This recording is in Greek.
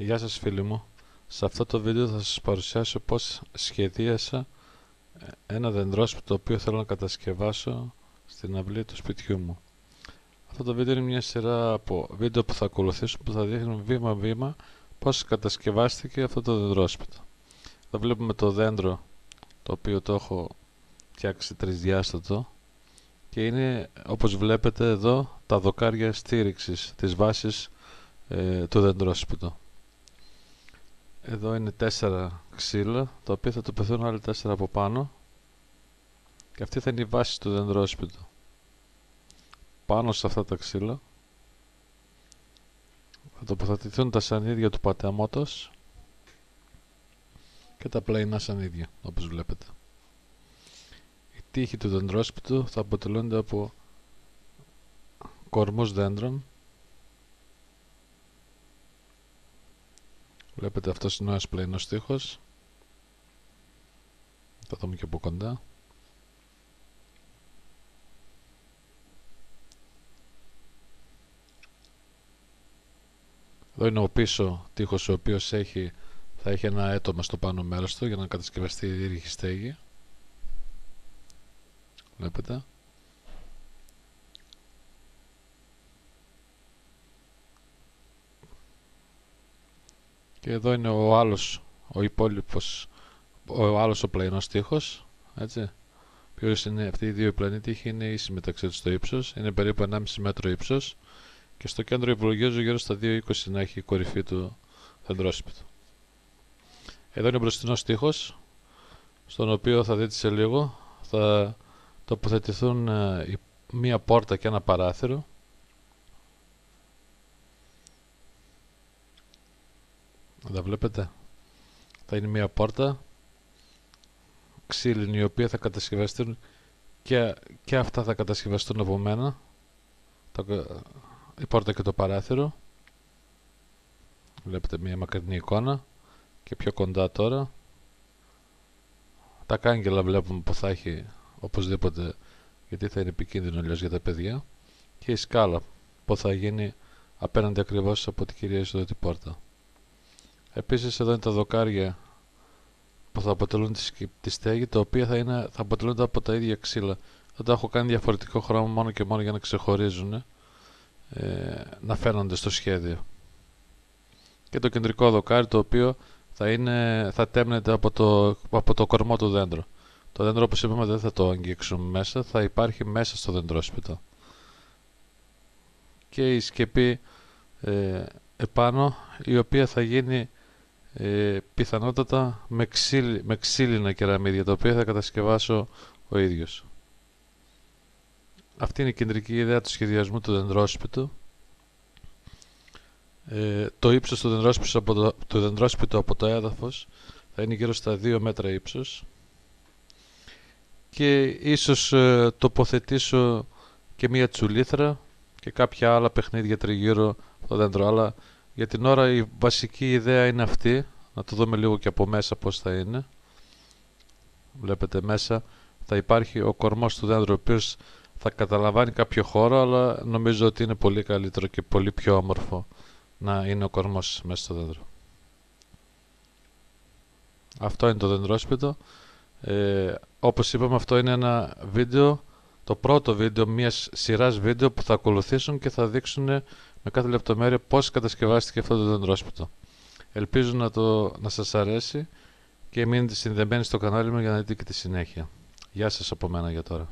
Γεια σας φίλοι μου. Σε αυτό το βίντεο θα σας παρουσιάσω πώς σχεδίασα ε, ένα δεντρόσπιτο το οποίο θέλω να κατασκευάσω στην αυλή του σπιτιού μου. Αυτό το βίντεο είναι μια σειρά από βίντεο που θα ακολουθήσουν που θα δείχνουν βήμα βήμα πώς κατασκευάστηκε αυτό το δεντρόσπιτο. Εδώ βλέπουμε το δέντρο το οποίο το έχω φτιάξει τρισδιάστατο και είναι όπως βλέπετε εδώ τα δοκάρια στήριξης της βάσης ε, του δεντρόσπιτου. Εδώ είναι τέσσερα ξύλα, τα οποία θα τοποθετούν άλλοι τέσσερα από πάνω. Και αυτή θα είναι η βάση του δεντρόσπιτου. Πάνω σε αυτά τα ξύλα θα τοποθετηθούν τα σανίδια του πατεαμότος και τα πλαϊνά σανίδια, όπως βλέπετε. Οι τείχοι του δεντρόσπιτου θα αποτελούνται από κορμούς δέντρων Βλέπετε αυτός είναι ο ένας πλαϊνός στίχος. Θα δούμε και από κοντά. Εδώ είναι ο πίσω τείχος ο οποίος έχει, θα έχει ένα έτομα στο πάνω μέρος του για να κατασκευαστεί η δίρυχη στέγη. Βλέπετε. Και εδώ είναι ο άλλος, ο υπόλοιπος, ο άλλος ο πλαϊνός τείχος, έτσι. Ποιος είναι αυτοί οι δύο πλανή τείχοι είναι ίσοι μεταξύ τους στο ύψος, είναι περίπου 1,5 μέτρο ύψος και στο κέντρο υπολογίζω γύρω στα 2,20 να έχει η κορυφή του δεντρόσυπητου. Εδώ είναι ο μπροστινός τείχος, στον οποίο θα δείτε σε λίγο, θα τοποθετηθούν ε, μία πόρτα και ένα παράθυρο Εδώ βλέπετε; Θα είναι μια πόρτα ξύλινη η οποία θα κατασκευαστούν και, και αυτά θα κατασκευαστούν από μένα. η πόρτα και το παράθυρο. Βλέπετε μια μακρινή εικόνα και πιο κοντά τώρα. Τα κάγκελα βλέπουμε που θα έχει οπωσδήποτε γιατί θα είναι επικίνδυνο αλλιώς για τα παιδιά και η σκάλα που θα γίνει απέναντι ακριβώς από την κυρία την πόρτα. Επίσης εδώ είναι τα δοκάρια που θα αποτελούν τη στέγη, τα οποία θα, είναι, θα αποτελούνται από τα ίδια ξύλα. Δεν τα έχω κάνει διαφορετικό χρώμα μόνο και μόνο για να ξεχωρίζουν, ε, να φαίνονται στο σχέδιο. Και το κεντρικό δοκάρι το οποίο θα, είναι, θα τέμνεται από το, από το κορμό του δέντρου. Το δέντρο όπως είπαμε δεν θα το αγγίξουμε μέσα, θα υπάρχει μέσα στο δεντρόσπιτο. Και η σκεπή ε, επάνω η οποία θα γίνει ε, πιθανότατα με, ξύλι, με ξύλινα κεραμίδια τα οποία θα κατασκευάσω ο ίδιος. Αυτή είναι η κεντρική ιδέα του σχεδιασμού του δεντρόσπιτου. Ε, το ύψος του δεντρόσπιτου, από το, του δεντρόσπιτου από το έδαφος θα είναι γύρω στα 2 μέτρα ύψος και ίσως ε, τοποθετήσω και μία τσουλήθρα και κάποια άλλα παιχνίδια τριγύρω το δέντρο αλλά για την ώρα η βασική ιδέα είναι αυτή. Να το δούμε λίγο και από μέσα πώς θα είναι. Βλέπετε μέσα θα υπάρχει ο κορμός του δέντρου ο οποίος θα καταλαμβάνει κάποιο χώρο αλλά νομίζω ότι είναι πολύ καλύτερο και πολύ πιο όμορφο να είναι ο κορμός μέσα στο δέντρο. Αυτό είναι το δεντρόσπιτο. Ε, όπως είπαμε αυτό είναι ένα βίντεο, το πρώτο βίντεο μιας σειράς βίντεο που θα ακολουθήσουν και θα δείξουν με κάθε λεπτομέρεια πώς κατασκευάστηκε αυτό το δεντρόσπιτο. Ελπίζω να, το, να σας αρέσει και μείνετε συνδεμένοι στο κανάλι μου για να δείτε και τη συνέχεια. Γεια σας από μένα για τώρα.